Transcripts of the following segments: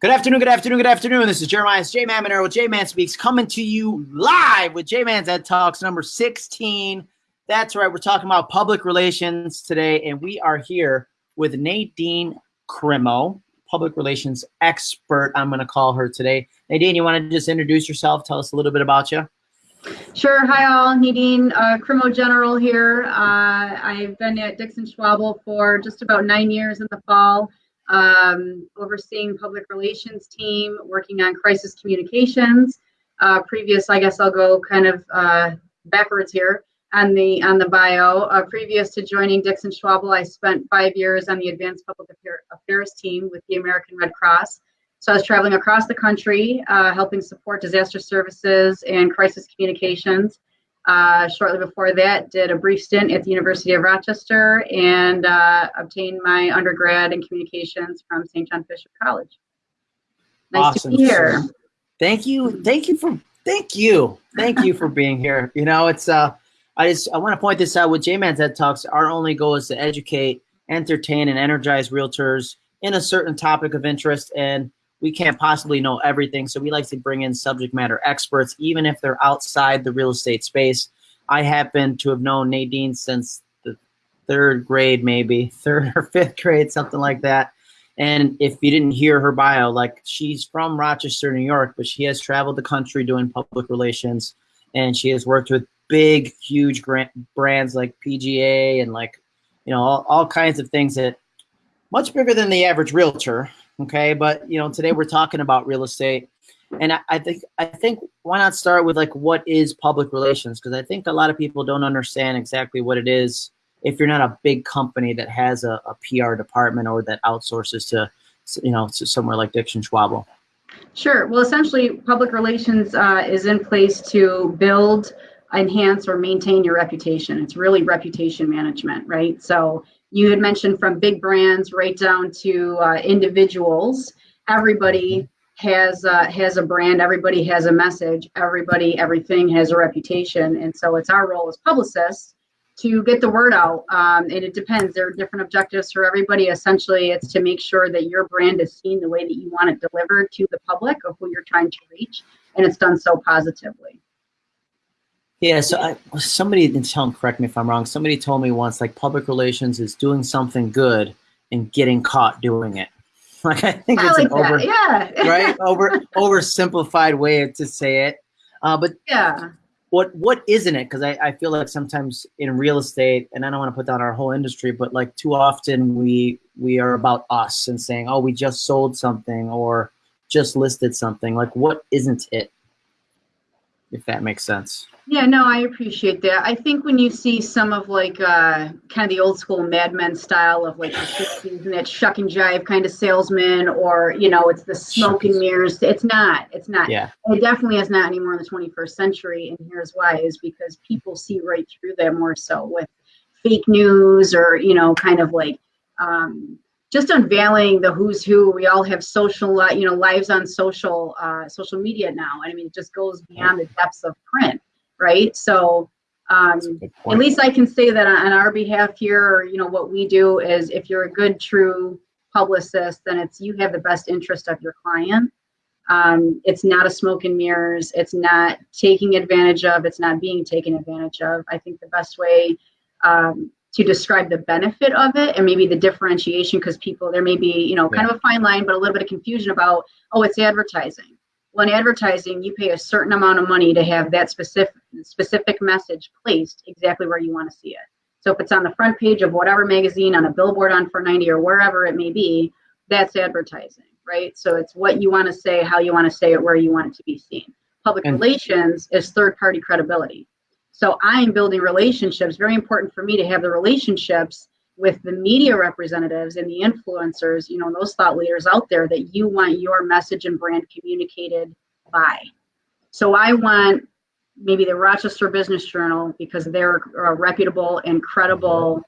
Good afternoon, good afternoon, good afternoon. This is Jeremiah J Man with J Man Speaks coming to you live with J Man's Ed Talks number 16. That's right, we're talking about public relations today, and we are here with Nadine Crimo, public relations expert. I'm going to call her today. Nadine, you want to just introduce yourself? Tell us a little bit about you. Sure. Hi, all. Nadine uh, Crimo General here. Uh, I've been at Dixon Schwabl for just about nine years in the fall um, overseeing public relations team, working on crisis communications. Uh, previous, I guess I'll go kind of uh, backwards here on the on the bio. Uh, previous to joining Dixon Schwabl, I spent five years on the Advanced Public Affairs team with the American Red Cross. So I was traveling across the country, uh, helping support disaster services and crisis communications. Uh, shortly before that, did a brief stint at the University of Rochester and uh, obtained my undergrad in communications from St. John Fisher College. Nice awesome. to be here. Thank you. Thank you for thank you. Thank you for being here. You know, it's uh I just I want to point this out with J-Man's Ed Talks, our only goal is to educate, entertain, and energize realtors in a certain topic of interest. And we can't possibly know everything. So we like to bring in subject matter experts, even if they're outside the real estate space. I happen to have known Nadine since the third grade, maybe third or fifth grade, something like that. And if you didn't hear her bio, like she's from Rochester, New York, but she has traveled the country doing public relations and she has worked with big, huge grant brands like PGA and like, you know, all, all kinds of things that much bigger than the average realtor okay but you know today we're talking about real estate. And I, I think i think why not start with like what is public relations? Because i think a lot of people don't understand exactly what it is if you're not a big company that has a, a pr department or that outsources to you know to somewhere like Dixon Schwabl sure. Well essentially public relations uh, is in place to build enhance or maintain your reputation. It's really reputation management right? So you had mentioned from big brands right down to uh, individuals. Everybody has uh, has a brand. Everybody has a message. Everybody everything has a reputation. And so it's our role as publicists to get the word out. Um, and it depends. There are different objectives for everybody. Essentially it's to make sure that your brand is seen the way that you want it delivered to the public of who you're trying to reach. And it's done so positively yeah, so I, somebody, and tell correct me if I'm wrong, somebody told me once like public relations is doing something good and getting caught doing it. Like I think I it's like an over, yeah. right? Over oversimplified way to say it. Uh, but yeah, what what isn't it? Because I, I feel like sometimes in real estate, and I don't want to put down our whole industry, but like too often we we are about us and saying, oh, we just sold something or just listed something. Like what isn't it? If that makes sense. Yeah, no, I appreciate that. I think when you see some of like uh, kind of the old school Mad Men style of like the 60s and that shuck and jive kind of salesman, or you know, it's the smoke and mirrors. It's not. It's not. Yeah. It definitely is not anymore in the 21st century. And here's why: is because people see right through that more so with fake news or you know, kind of like um, just unveiling the who's who. We all have social, you know, lives on social uh, social media now. I mean, it just goes beyond the depths of print right? So um, at least I can say that on our behalf here, you know, what we do is if you're a good, true publicist, then it's you have the best interest of your client. Um, it's not a smoke and mirrors. It's not taking advantage of. It's not being taken advantage of. I think the best way um, to describe the benefit of it and maybe the differentiation, because people there may be you know kind yeah. of a fine line, but a little bit of confusion about oh, it's advertising well, in advertising, you pay a certain amount of money to have that specific specific message placed exactly where you want to see it. So if it's on the front page of whatever magazine, on a billboard on 490 or wherever it may be, that's advertising, right? So it's what you want to say, how you want to say it, where you want it to be seen. Public and relations is third party credibility. So I'm building relationships, very important for me to have the relationships with the media representatives and the influencers, you know, those thought leaders out there that you want your message and brand communicated by. So I want maybe the Rochester Business Journal because they're a reputable and credible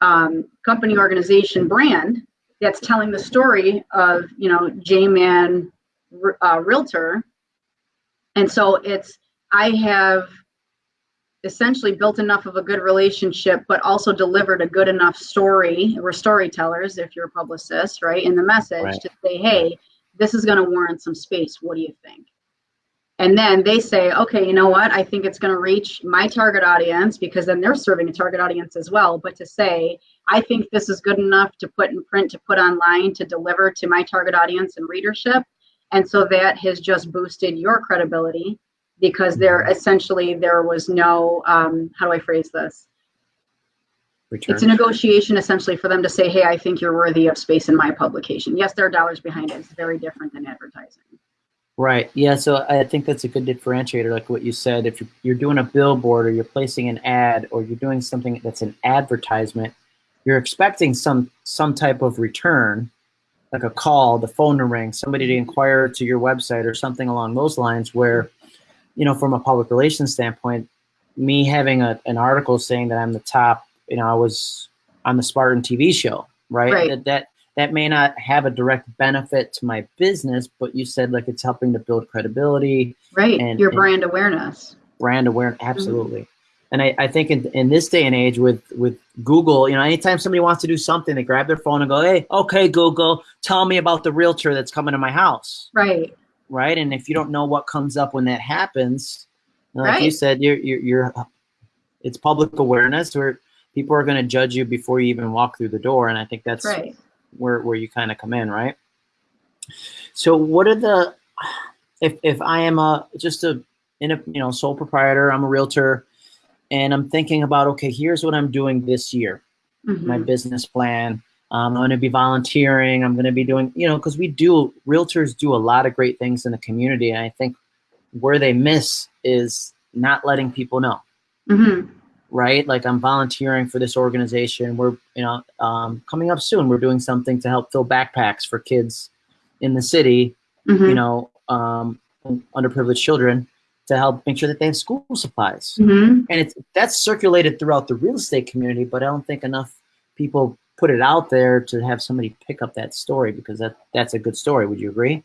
um, company organization brand that's telling the story of you know J-Man uh, Realtor, and so it's I have essentially built enough of a good relationship, but also delivered a good enough story. We're storytellers if you're a publicist, right? In the message right. to say, hey, this is going to warrant some space. What do you think? And then they say, okay, you know what? I think it's going to reach my target audience because then they're serving a target audience as well. But to say, I think this is good enough to put in print, to put online, to deliver to my target audience and readership. And so that has just boosted your credibility because there essentially there was no, um, how do I phrase this? Return. It's a negotiation essentially for them to say, hey, I think you're worthy of space in my publication. Yes, there are dollars behind it. It's very different than advertising. Right. Yeah. So I think that's a good differentiator, like what you said. If you're doing a billboard or you're placing an ad or you're doing something that's an advertisement, you're expecting some some type of return, like a call, the phone to ring, somebody to inquire to your website or something along those lines. Where, you know, from a public relations standpoint, me having a, an article saying that I'm the top you know, I was on the Spartan TV show, right? Right. That, that that may not have a direct benefit to my business, but you said like it's helping to build credibility, Right. And- your and- brand awareness. brand awareness, absolutely. Mm-hmm. And I, I think in, in this day and age with with Google, you know, anytime somebody wants to do something, they grab their phone and go, "Hey, okay, Google, tell me about the realtor that's coming to my house." Right. Right? And if you don't know what comes up when that happens, like you said, you're, you're, you're, it's public awareness where people are going to judge you before you even walk through the door. And I think that's Right. where, where you kind of come in, right? So what are the, if, if I am a, just a, in a, you know, sole proprietor, I'm a realtor and I'm thinking about, okay, here's what I'm doing this year my Mhm. business plan. Um, I'm going to be volunteering. I'm going to be doing, you know, because we do, realtors do a lot of great things in the community. And I think where they miss is not letting people know, Mhm. right? Like I'm volunteering for this organization. We're, you know, um, coming up soon, we're doing something to help fill backpacks for kids in the city, Mhm. you know, um, underprivileged children to help make sure that they have school supplies Mhm. and it's that's circulated throughout the real estate community but i don't think enough people put it out there to have somebody pick up that story because that that's a good story would you agree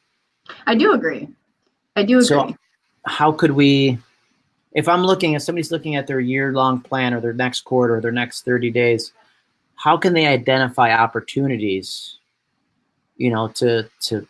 I do agree. I do agree. so how could we if i'm looking if somebody's looking at their year long plan or their next quarter or their next 30 days how can they identify opportunities you know to to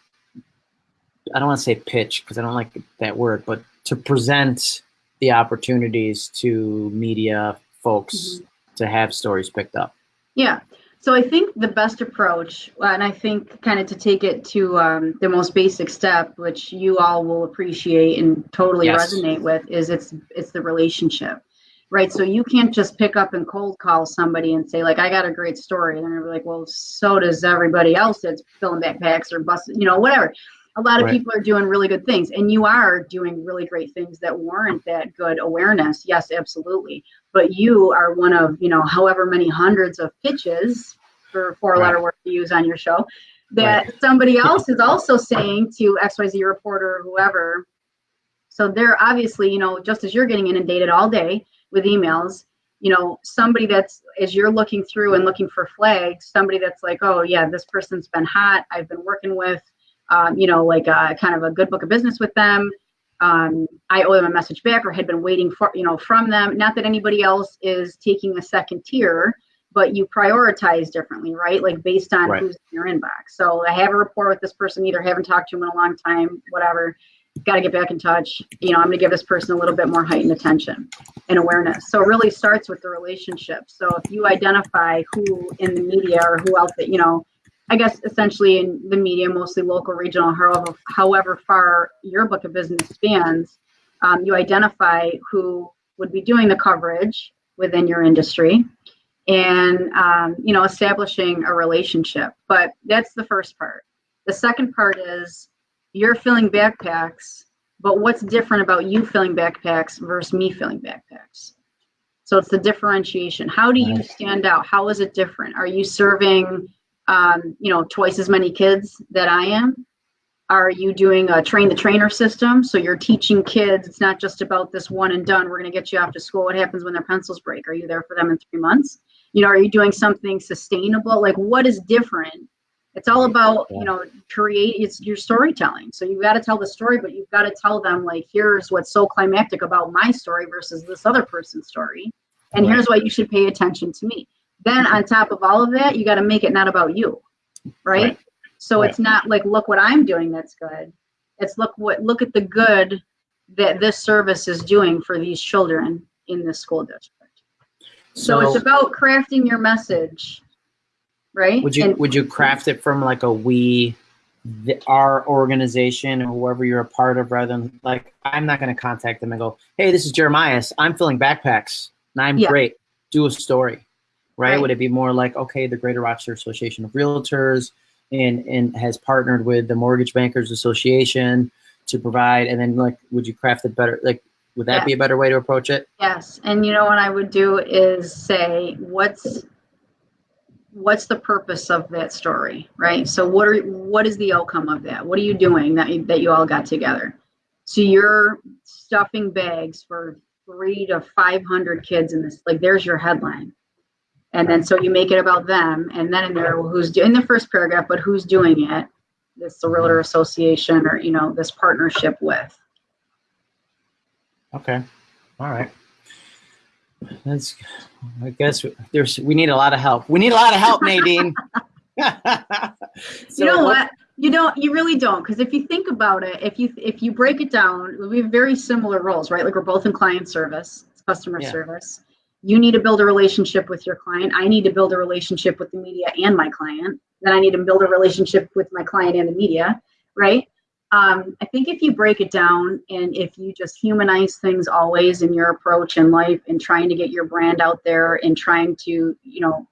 i don't want to say pitch because i don't like that word but to present the opportunities to media folks mm-hmm. to have stories picked up Yeah. So I think the best approach, and I think kind of to take it to um, the most basic step, which you all will appreciate and totally Yes. resonate with, is it's it's the relationship, right? So you can't just pick up and cold call somebody and say like, "I got a great story," and they're like, "Well, so does everybody else that's filling backpacks or busting, you know, whatever." A lot of Right. people are doing really good things, and you are doing really great things that warrant that good awareness. Yes, absolutely but you are one of you know however many hundreds of pitches for four letter Right. word to use on your show that somebody else is also saying to xyz reporter or whoever so they're obviously you know just as you're getting inundated all day with emails you know somebody that's as you're looking through and looking for flags somebody that's like oh yeah this person's been hot i've been working with um, you know like a, kind of a good book of business with them um, I owe them a message back or had been waiting for, you know, from them. Not that anybody else is taking a second tier, but you prioritize differently, right? Like based on Right. who's in your inbox. So I have a rapport with this person, either haven't talked to him in a long time, whatever. Got to get back in touch. You know, I'm going to give this person a little bit more heightened attention and awareness. So it really starts with the relationship. So if you identify who in the media or who else that, you know, I guess essentially in the media, mostly local, regional, however, however far your book of business spans, um, you identify who would be doing the coverage within your industry and, um, you know, establishing a relationship. But that's the first part. The second part is you're filling backpacks, but what's different about you filling backpacks versus me filling backpacks? So it's the differentiation. How do you stand out? How is it different? Are you serving um, you know, twice as many kids that I am? Are you doing a train the trainer system? So you're teaching kids, it's not just about this one and done. We're going to get you off to school. What happens when their pencils break? Are you there for them in three months? You know, are you doing something sustainable? Like, what is different? It's all about, you know, create it's your storytelling. So you've got to tell the story, but you've got to tell them, like, here's what's so climactic about my story versus this other person's story. And here's why you should pay attention to me. Then on top of all of that, you got to make it not about you, right? Right. So Right. it's not like look what I'm doing that's good. It's look what look at the good that this service is doing for these children in this school district. So, it's about crafting your message, right? Would you And- would you craft it from like a we, the, our organization or whoever you're a part of, rather than like I'm not going to contact them and go, hey, this is Jeremias. I'm filling backpacks and I'm Yeah. great. Do a story, right? Right. Would it be more like okay, the Greater Rochester Association of Realtors and and has partnered with the Mortgage Bankers Association to provide, and then like would you craft it better? Like would that Yeah. be a better way to approach it? Yes, and you know what I would do is say, what's what's the purpose of that story, right? So what are what is the outcome of that? What are you doing that you, that you all got together? So you're stuffing bags for three to five hundred kids in this. Like, there's your headline, and then so you make it about them, and then in there, well, who's do- in the first paragraph, but who's doing it? This the realtor association, or you know, this partnership with. Okay. All right. That's. I guess there's. We need a lot of help. We need a lot of help, Nadine. you know what you don't you really don't because if you think about it if you if you break it down we have very similar roles right like we're both in client service it's customer Yeah. service you need to build a relationship with your client i need to build a relationship with the media and my client then i need to build a relationship with my client and the media right um, i think if you break it down and if you just humanize things always in your approach in life and trying to get your brand out there and trying to you know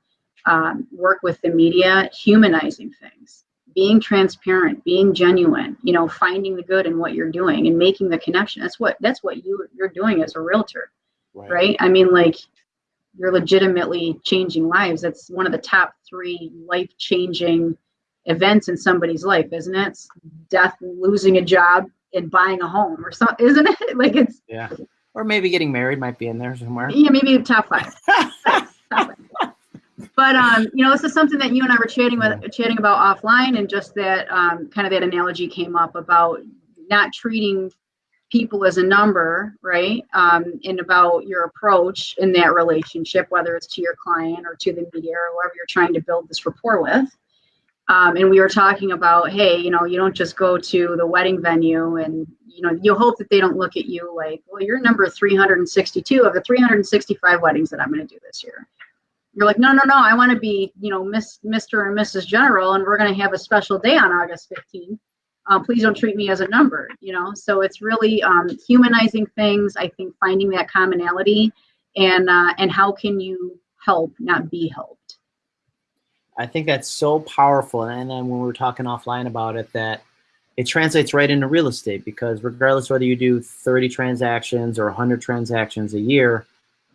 um, work with the media, humanizing things, being transparent, being genuine, you know, finding the good in what you're doing and making the connection. That's what that's what you you're doing as a realtor, right? I mean, like you're legitimately changing lives. That's one of the top three life changing events in somebody's life, isn't it? It's death, losing a job, and buying a home, or something, isn't it? Like it's Yeah. Or maybe getting married might be in there somewhere. yeah, maybe top five. Top five. But um, you know, this is something that you and I were chatting with, chatting about offline, and just that um, kind of that analogy came up about not treating people as a number, right? Um, and about your approach in that relationship, whether it's to your client or to the media or whoever you're trying to build this rapport with. Um, and we were talking about, hey, you know, you don't just go to the wedding venue and you know you hope that they don't look at you like, well, you're number 362 of the 365 weddings that I'm going to do this year. You're like, no, no, no, I want to be, you know, Miss, Mr. and Mrs. General, and we're going to have a special day on August 15th. Uh, please don't treat me as a number, you know. So it's really um, humanizing things. I think finding that commonality, and uh, and how can you help, not be helped. I think that's so powerful. And then when we were talking offline about it, that it translates right into real estate because regardless whether you do 30 transactions or 100 transactions a year,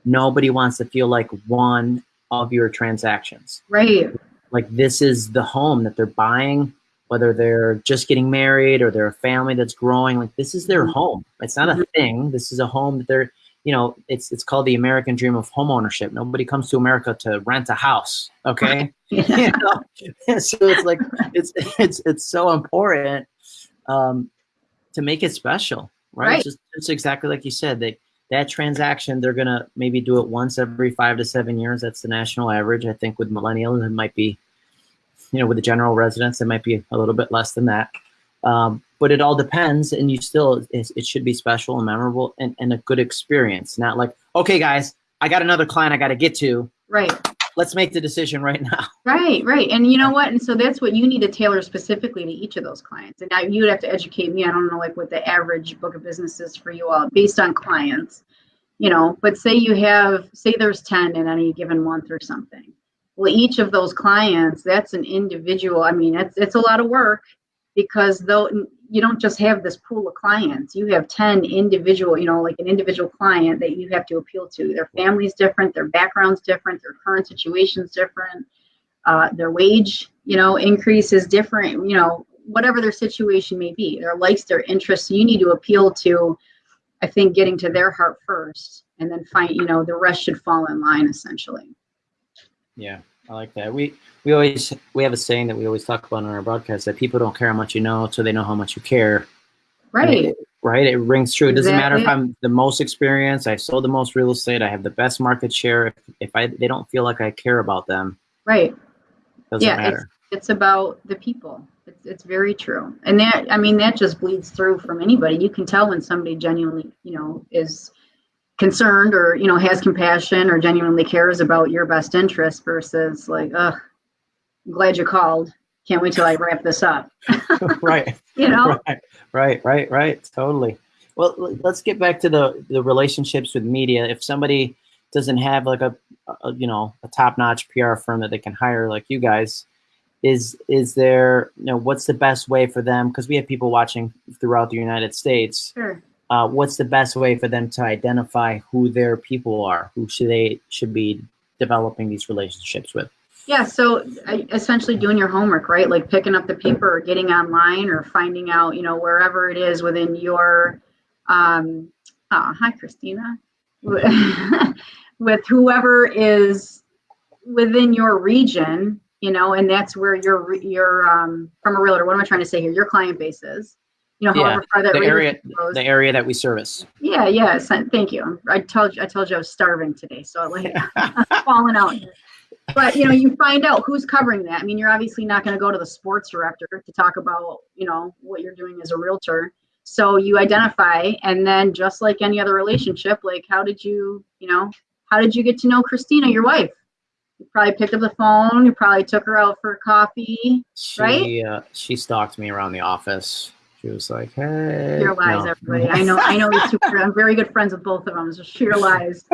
nobody wants to feel like one of your transactions. Right. Like this is the home that they're buying, whether they're just getting married or they're a family that's growing. Like this is their Mhm. home. It's not a thing. This is a home that they're, you know, it's it's called the American dream of home ownership. Nobody comes to America to rent a house. Okay. you know? so it's like it's it's it's so important um, to make it special, right? Right. Just, just exactly like you said. that that transaction they're gonna maybe do it once every five to seven years. That's the national average. I think with millennials it might be, you know, with the general residents it might be a little bit less than that. Um, but it all depends, and you still it, it should be special and memorable and, and a good experience. Not like okay, guys, I got another client I got to get to. right. Let's make the decision right now. Right, right. And you know what? And so that's what you need to tailor specifically to each of those clients. And now you would have to educate me. I don't know like what the average book of business is for you all based on clients, you know, but say you have, say there's 10 in any given month or something. Well, each of those clients, that's an individual. I mean, it's, it's a lot of work because though you don't just have this pool of clients, you have 10 individual, you know, like an individual client that you have to appeal to. Their family's different, their background's different, their current situation's different uh, their wage, you know, increase is different, you know, whatever their situation may be, their likes, their interests. You need to appeal to, I think, getting to their heart first, and then find, you know, the rest should fall in line essentially. Yeah, I like that. We we always we have a saying that we always talk about on our broadcast that people don't care how much you know until they know how much you care. Right. it- right. It rings true. It doesn't matter if I'm the most experienced, I sold the most real estate, I have the best market share. If, if I they don't feel like I care about them, Right. doesn't Yeah, matter. It's about the people. It's, it's very true. And that, I mean, that just bleeds through from anybody. You can tell when somebody genuinely, you know, is concerned or, you know, has compassion or genuinely cares about your best interest versus like, ugh, I'm glad you called. Can't wait till I wrap this up. right. You know? Right, right, right, right. Totally. Well, let's get back to the the relationships with media. If somebody doesn't have like a, a you know a top notch PR firm that they can hire like you guys, is is there you know what's the best way for them? Because we have people watching throughout the United States. Sure. Uh, what's the best way for them to identify who their people are? Who should they should be developing these relationships with? Yeah, so uh, essentially doing your homework, right? Like picking up the paper or getting online or finding out, you know, wherever it is within your, um, oh, hi, Christina, with whoever is within your region, you know, and that's where your, your, um, from a realtor, what am I trying to say here? Your client base is, you know, Yeah, far that The area the area that we service. Yeah, yeah. Thank you. I told you, I told you I was starving today, so like falling out. But you know, you find out who's covering that. I mean, you're obviously not going to go to the sports director to talk about you know what you're doing as a realtor. So you identify, and then just like any other relationship, like how did you, you know, how did you get to know Christina, your wife? You probably picked up the phone. You probably took her out for coffee. She Right? uh, she stalked me around the office. She was like, "Hey." Sheer lies, no. everybody. I know, I know these two. I'm very good friends with both of them. It's just sheer lies.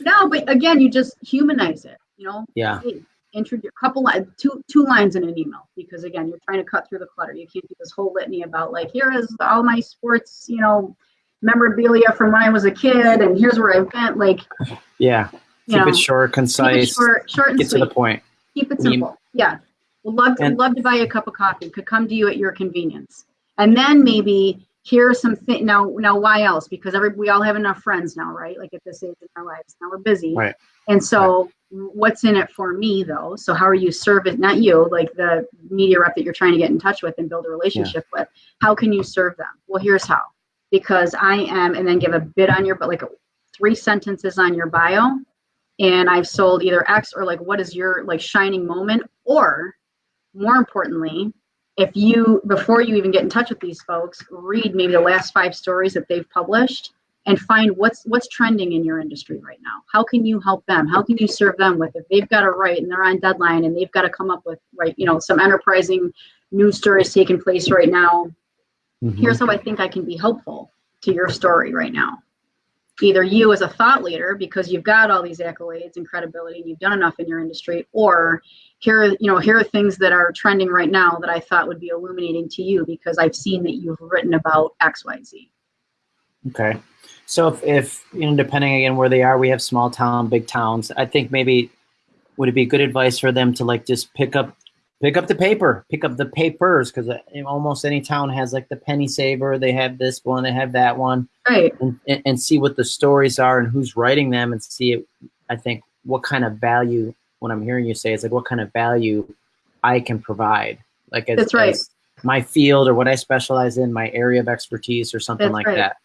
no, but again, you just humanize it. You know, yeah, hey, introduce a couple lines, two two lines in an email because again, you're trying to cut through the clutter. You can't do this whole litany about like here is all my sports, you know, memorabilia from when I was a kid, and here's where I've been. Like, yeah. Keep know, it short, keep it concise. short, short and Get to the point. Keep it I mean- simple. yeah. Would love to And- love to buy you a cup of coffee. Could come to you at your convenience. And then maybe here are some things. Now, now, why else? Because every we all have enough friends now, right? Like at this age in our lives, now we're busy. Right. And so, what's in it for me though? So how are you serving? Not you, like the media rep that you're trying to get in touch with and build a relationship with. How can you serve them? Well, here's how. Because I am, and then give a bit on your, but like three sentences on your bio and I've sold either X or like what is your like shining moment or more importantly if you before you even get in touch with these folks read maybe the last five stories that they've published and find what's what's trending in your industry right now how can you help them how can you serve them with if they've got to write and they're on deadline and they've got to come up with right you know some enterprising news stories taking place right now Mhm. here's how I think I can be helpful to your story right now. Either you as a thought leader, because you've got all these accolades and credibility and you've done enough in your industry, or here, you know, here are things that are trending right now that I thought would be illuminating to you because I've seen that you've written about X, Y, Z. Okay. So if, if you know, depending again where they are, we have small town, big towns. I think maybe would it be good advice for them to like just pick up, pick up the paper, pick up the papers because uh, almost any town has like the penny saver. They have this one, they have that one, Right. and, and, and see what the stories are and who's writing them, and see. It, I think what kind of value. What I'm hearing you say is like what kind of value I can provide. Like as, That's right. as my field or what I specialize in, my area of expertise or something That's like right. that.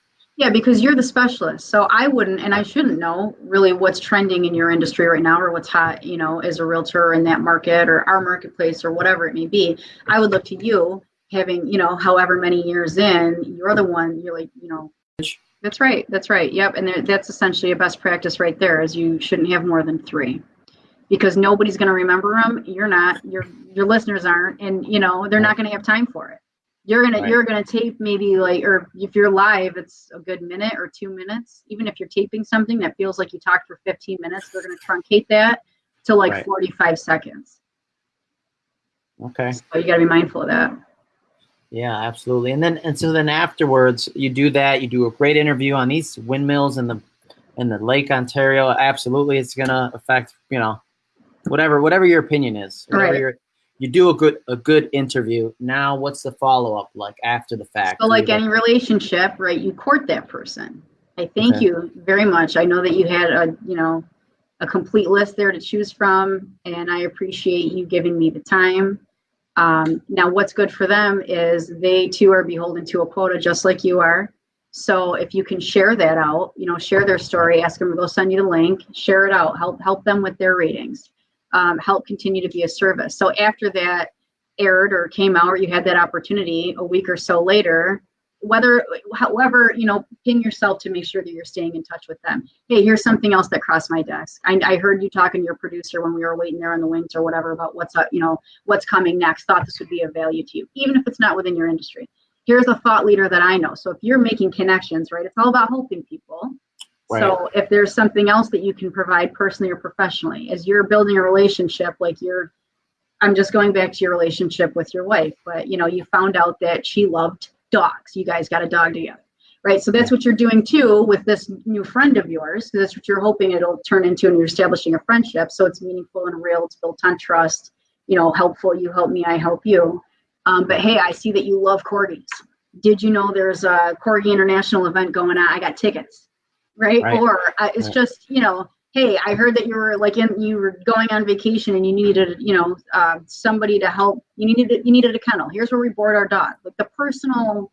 Yeah, because you're the specialist. So I wouldn't, and I shouldn't know really what's trending in your industry right now or what's hot, you know, as a realtor in that market or our marketplace or whatever it may be. I would look to you having, you know, however many years in, you're the one, you're like, you know, that's right. That's right. Yep. And there, that's essentially a best practice right there is you shouldn't have more than three because nobody's going to remember them. You're not, your, your listeners aren't, and you know, they're not going to have time for it you're gonna Right. you're gonna tape maybe like or if you're live it's a good minute or two minutes even if you're taping something that feels like you talked for 15 minutes they're gonna truncate that to like Right. 45 seconds Okay. so you gotta be mindful of that Yeah, absolutely. And then and so then afterwards, you do that. You do a great interview on these windmills in the in the Lake Ontario. Absolutely, it's gonna affect you know whatever whatever your opinion is. Whatever Right. your, you do a good a good interview. Now, what's the follow up like after the fact? so like any relationship right you court that person i thank Okay. you very much i know that you had a you know a complete list there to choose from and i appreciate you giving me the time um, now what's good for them is they too are beholden to a quota just like you are so if you can share that out you know share their story ask them they'll send you the link share it out help help them with their ratings um, help continue to be a service. So after that aired or came out or you had that opportunity a week or so later whether however you know ping yourself to make sure that you're staying in touch with them. Hey here's something else that crossed my desk. I, I heard you talking to your producer when we were waiting there on the wings or whatever about what's up you know what's coming next thought this would be of value to you even if it's not within your industry. Here's a thought leader that i know. So if you're making connections right it's all about helping people right. so if there's something else that you can provide personally or professionally as you're building a relationship like you're i'm just going back to your relationship with your wife but you know you found out that she loved dogs. You guys got a dog together, right? So that's what you're doing too with this new friend of yours. That's what you're hoping it'll turn into, and you're establishing a friendship. So it's meaningful and real. It's built on trust. You know, helpful. You help me, I help you. Um, but hey, I see that you love corgis. Did you know there's a Corgi International event going on? I got tickets, right? right. Or uh, it's right. just you know hey i heard that you were like in you were going on vacation and you needed you know uh, somebody to help you needed you needed a kennel here's where we board our dog like the personal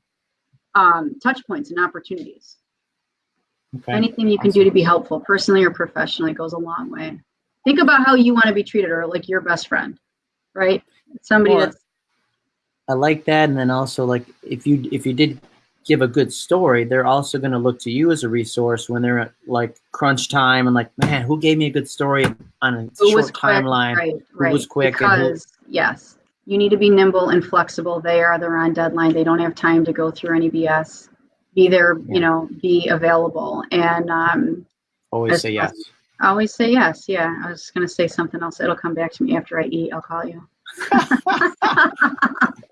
um, touch points and opportunities okay. anything you can awesome. do to be helpful personally or professionally goes a long way think about how you want to be treated or like your best friend right somebody well, that's i like that and then also like if you if you did give a good story, they're also going to look to you as a resource when they're at like crunch time and like, man, who gave me a good story on a who short timeline? Right, right. Who was quick? Because who, yes, you need to be nimble and flexible. They are they're on deadline. They don't have time to go through any BS. Be there, yeah. you know, be available and um, always say yes. Always say yes. Yeah, I was going to say something else. It'll come back to me after I eat. I'll call you. all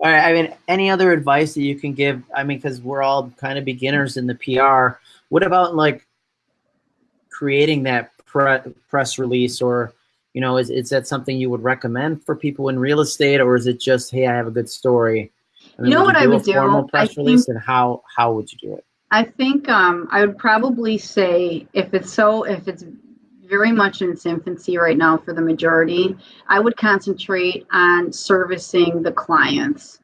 right. I mean, any other advice that you can give? I mean, because we're all kind of beginners in the PR. What about like creating that pre- press release, or you know, is is that something you would recommend for people in real estate, or is it just, hey, I have a good story? I mean, you know what I would do? Formal press I release, think, and how how would you do it? I think um, I would probably say if it's so if it's very much in its infancy right now for the majority. I would concentrate on servicing the clients.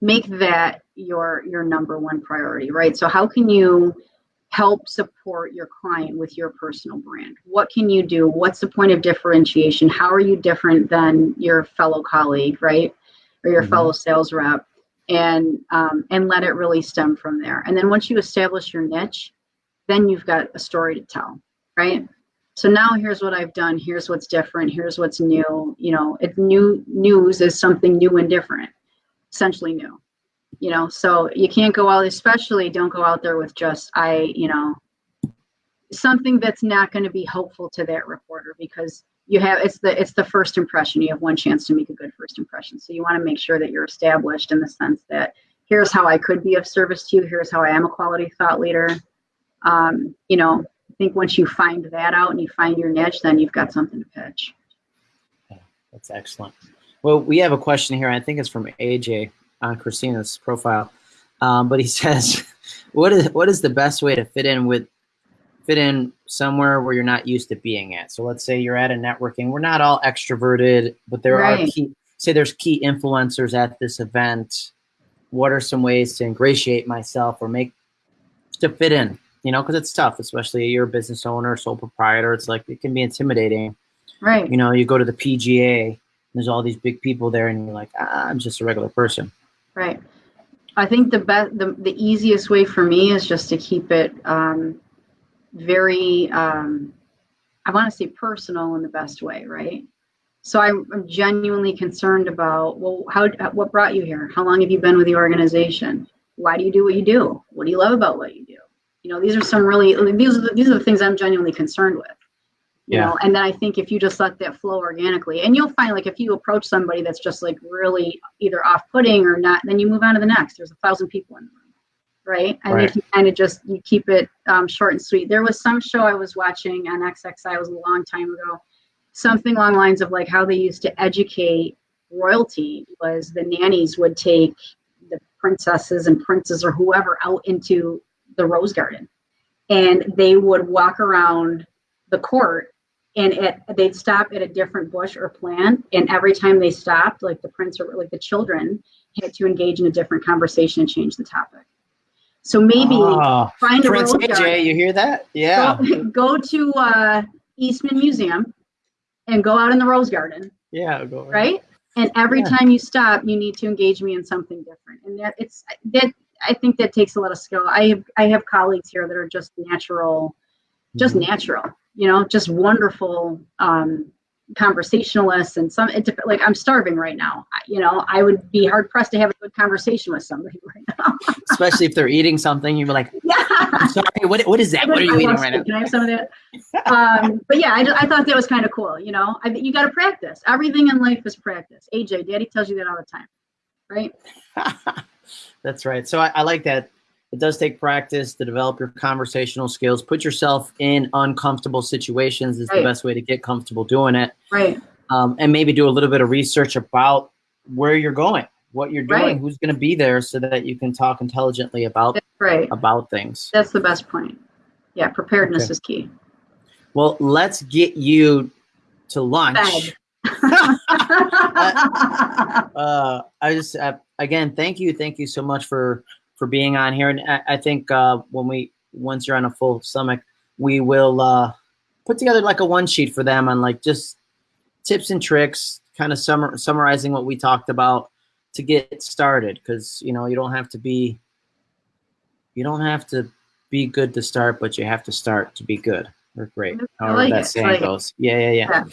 Make that your your number one priority, right? So how can you help support your client with your personal brand? What can you do? What's the point of differentiation? How are you different than your fellow colleague, right? Or your mm-hmm. fellow sales rep? And um, and let it really stem from there. And then once you establish your niche, then you've got a story to tell, right? So now here's what i've done. Here's what's different. Here's what's new. You know it new news is something new and different essentially new you know? So you can't go out especially don't go out there with just i you know something that's not going to be helpful to that reporter because you have it's the it's the first impression. You have one chance to make a good first impression. So you want to make sure that you're established in the sense that here's how i could be of service to you. Here's how i am a quality thought leader. Um, you know think once you find that out and you find your niche, then you've got something to pitch. Yeah, that's excellent. Well, we have a question here. I think it's from AJ on Christina's profile, um, but he says, "What is what is the best way to fit in with fit in somewhere where you're not used to being at? So let's say you're at a networking. We're not all extroverted, but there right. are key. Say there's key influencers at this event. What are some ways to ingratiate myself or make to fit in? You know, because it's tough, especially you're a business owner, sole proprietor. It's like it can be intimidating. Right. You know, you go to the PGA, there's all these big people there, and you're like, ah, I'm just a regular person. Right. I think the best, the, the easiest way for me is just to keep it um, very, um, I want to say personal in the best way, right? So I'm, I'm genuinely concerned about, well, how, what brought you here? How long have you been with the organization? Why do you do what you do? What do you love about what you do? You know, these are some really these are the, these are the things I'm genuinely concerned with. You yeah. know, and then I think if you just let that flow organically, and you'll find like if you approach somebody that's just like really either off-putting or not, then you move on to the next. There's a thousand people in the room, right? I right. think you kind of just you keep it um, short and sweet. There was some show I was watching on XXI. It was a long time ago. Something along lines of like how they used to educate royalty was the nannies would take the princesses and princes or whoever out into the rose garden. And they would walk around the court and it, they'd stop at a different bush or plant. And every time they stopped like the prince or like the children had to engage in a different conversation and change the topic. So maybe oh, find a prince AJ, garden, you hear that? Yeah. Go, go to uh, eastman museum and go out in the rose garden. Yeah go right? And every Yeah. time you stop, you need to engage me in something different. And that it's that I think that takes a lot of skill. I have I have colleagues here that are just natural, just Mhm. natural, you know, just wonderful um, conversationalists. And some, it, like I'm starving right now. You know, I would be hard pressed to have a good conversation with somebody right now. Especially if they're eating something, you're like, yeah. I'm sorry, what, what is that? What are you eating right now? Can I have some of that? um, but yeah, I, I thought that was kind of cool. You know, I, you got to practice. Everything in life is practice. AJ, Daddy tells you that all the time, right? That's right. So I, I like that. It does take practice to develop your conversational skills. Put yourself in uncomfortable situations is the best way to get comfortable doing it. Right. Um, and maybe do a little bit of research about where you're going, what you're doing, Right. who's going to be there, so that you can talk intelligently about That's right. about things. That's the best point. Yeah, preparedness Okay. is key. Well, let's get you to lunch. Fed. uh, I just uh, again, thank you, thank you so much for for being on here. And I, I think uh, when we once you're on a full stomach, we will uh, put together like a one sheet for them on like just tips and tricks, kind of summar, summarizing what we talked about to get started. Because you know you don't have to be you don't have to be good to start, but you have to start to be good or great. I However that saying like it. goes. Yeah, yeah, yeah.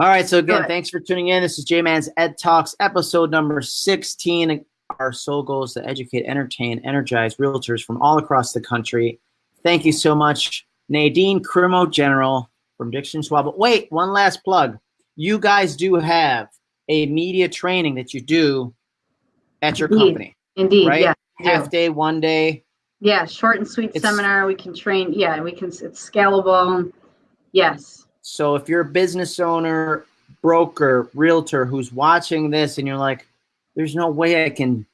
All right. So again, thanks for tuning in. This is J Man's Ed Talks, episode number 16. Our sole goal is to educate, entertain, energize realtors from all across the country. Thank you so much, Nadine Crimo General from Dixon Schwab. But wait, one last plug. You guys do have a media training that you do at your Indeed. company. Indeed. Right? Yeah. Half day, one day. Yeah. Short and sweet It's- seminar. We can train. Yeah. We can, it's scalable. Yes. So if you're a business owner, broker, realtor who's watching this and you're like, there's no way I can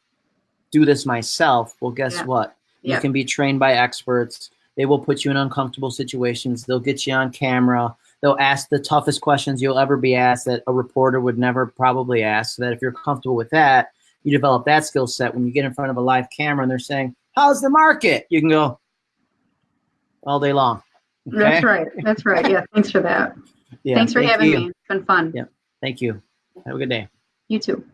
do this myself. Well, guess Yeah. what? You can be trained by experts. They will put you in uncomfortable situations. They'll get you on camera. They'll ask the toughest questions you'll ever be asked that a reporter would never probably ask. So that if you're comfortable with that, you develop that skill set. When you get in front of a live camera and they're saying, How's the market? You can go all day long. That's right. That's right. Yeah. Thanks for that. Yeah, Thanks for thank having you. me. It's been fun. Yeah. Thank you. Have a good day. You too.